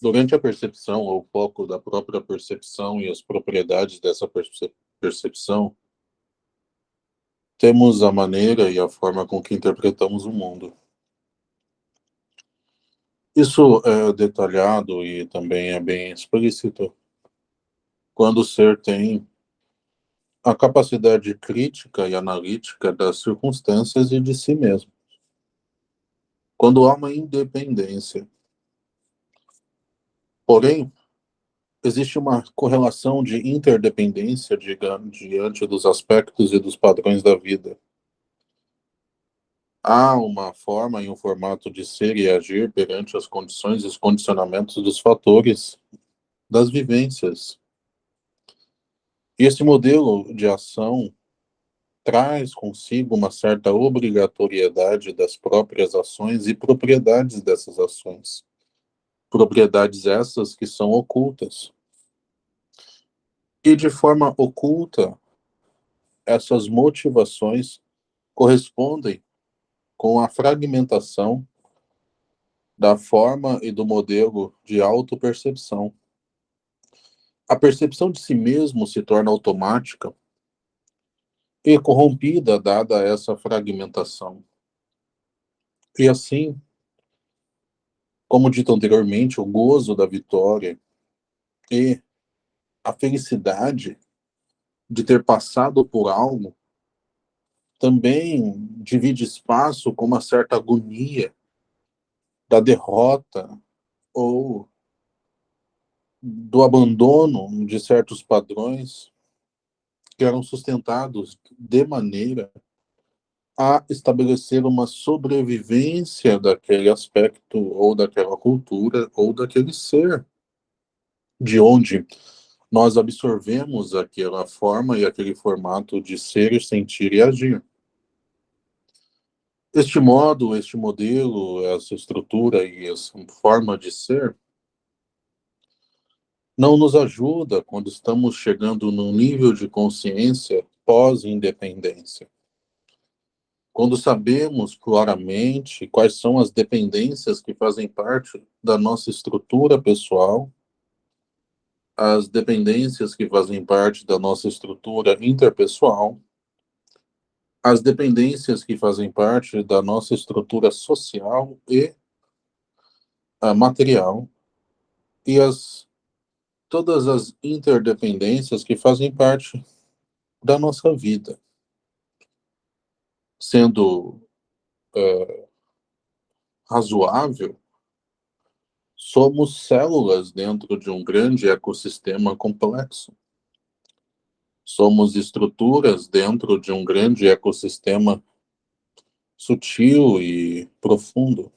Durante a percepção, ou foco da própria percepção e as propriedades dessa percepção, temos a maneira e a forma com que interpretamos o mundo. Isso é detalhado e também é bem explícito quando o ser tem a capacidade crítica e analítica das circunstâncias e de si mesmo. Quando há uma independência. Porém, existe uma correlação de interdependência diante dos aspectos e dos padrões da vida. Há uma forma e um formato de ser e agir perante as condições e os condicionamentos dos fatores das vivências e esse modelo de ação traz consigo uma certa obrigatoriedade das próprias ações e propriedades dessas ações. Propriedades essas que são ocultas. E de forma oculta, essas motivações correspondem com a fragmentação da forma e do modelo de autopercepção a percepção de si mesmo se torna automática e corrompida dada essa fragmentação. E assim, como dito anteriormente, o gozo da vitória e a felicidade de ter passado por algo também divide espaço com uma certa agonia da derrota ou do abandono de certos padrões que eram sustentados de maneira a estabelecer uma sobrevivência daquele aspecto ou daquela cultura ou daquele ser de onde nós absorvemos aquela forma e aquele formato de ser, sentir e agir. Este modo, este modelo, essa estrutura e essa forma de ser não nos ajuda quando estamos chegando num nível de consciência pós-independência. Quando sabemos claramente quais são as dependências que fazem parte da nossa estrutura pessoal, as dependências que fazem parte da nossa estrutura interpessoal, as dependências que fazem parte da nossa estrutura social e uh, material, e as todas as interdependências que fazem parte da nossa vida. Sendo é, razoável, somos células dentro de um grande ecossistema complexo. Somos estruturas dentro de um grande ecossistema sutil e profundo.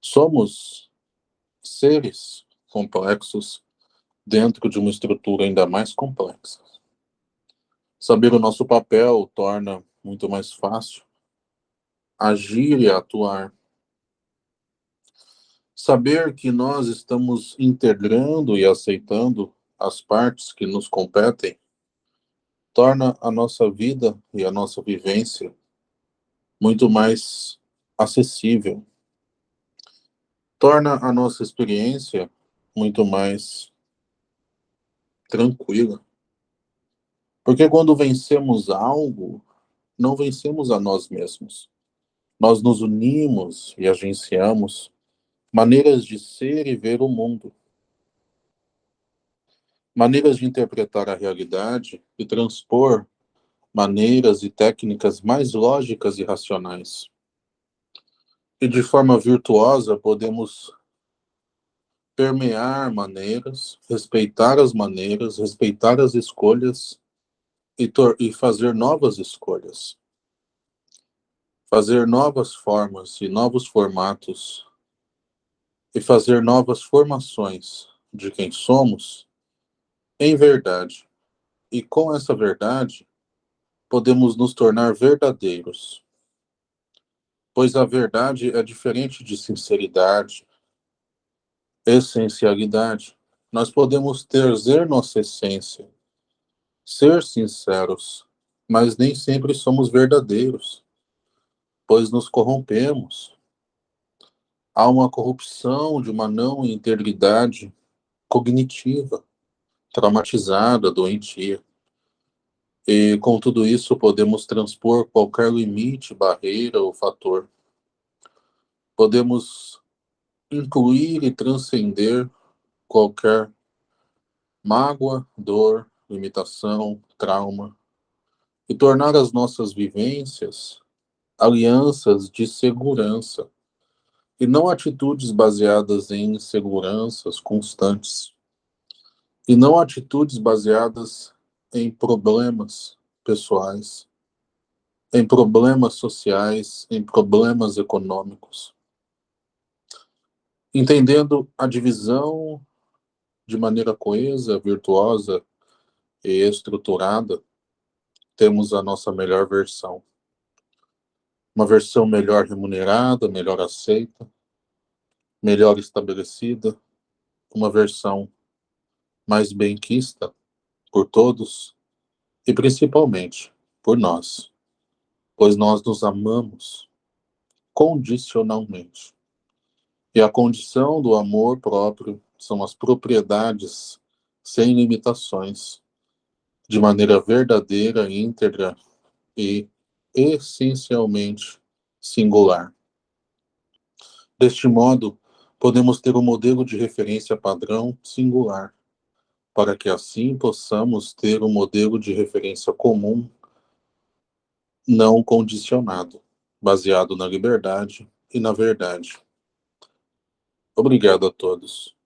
Somos seres complexos dentro de uma estrutura ainda mais complexa. Saber o nosso papel torna muito mais fácil agir e atuar. Saber que nós estamos integrando e aceitando as partes que nos competem torna a nossa vida e a nossa vivência muito mais acessível. Torna a nossa experiência muito mais tranquila. Porque quando vencemos algo, não vencemos a nós mesmos. Nós nos unimos e agenciamos maneiras de ser e ver o mundo. Maneiras de interpretar a realidade e transpor maneiras e técnicas mais lógicas e racionais. E de forma virtuosa podemos permear maneiras, respeitar as maneiras, respeitar as escolhas e, e fazer novas escolhas. Fazer novas formas e novos formatos e fazer novas formações de quem somos em verdade. E com essa verdade, podemos nos tornar verdadeiros. Pois a verdade é diferente de sinceridade, essencialidade. Nós podemos ter nossa essência, ser sinceros, mas nem sempre somos verdadeiros, pois nos corrompemos. há uma corrupção de uma não integridade cognitiva, traumatizada, doentia. E com tudo isso podemos transpor qualquer limite, barreira ou fator. Podemos incluir e transcender qualquer mágoa, dor, limitação, trauma e tornar as nossas vivências alianças de segurança e não atitudes baseadas em inseguranças constantes e não atitudes baseadas em problemas pessoais, em problemas sociais, em problemas econômicos. Entendendo a divisão de maneira coesa, virtuosa e estruturada, temos a nossa melhor versão. Uma versão melhor remunerada, melhor aceita, melhor estabelecida, uma versão mais benquista por todos e principalmente por nós, pois nós nos amamos condicionalmente. E a condição do amor próprio são as propriedades sem limitações, de maneira verdadeira, íntegra e essencialmente singular. Deste modo, podemos ter um modelo de referência padrão singular, para que assim possamos ter um modelo de referência comum não condicionado, baseado na liberdade e na verdade. Obrigado a todos.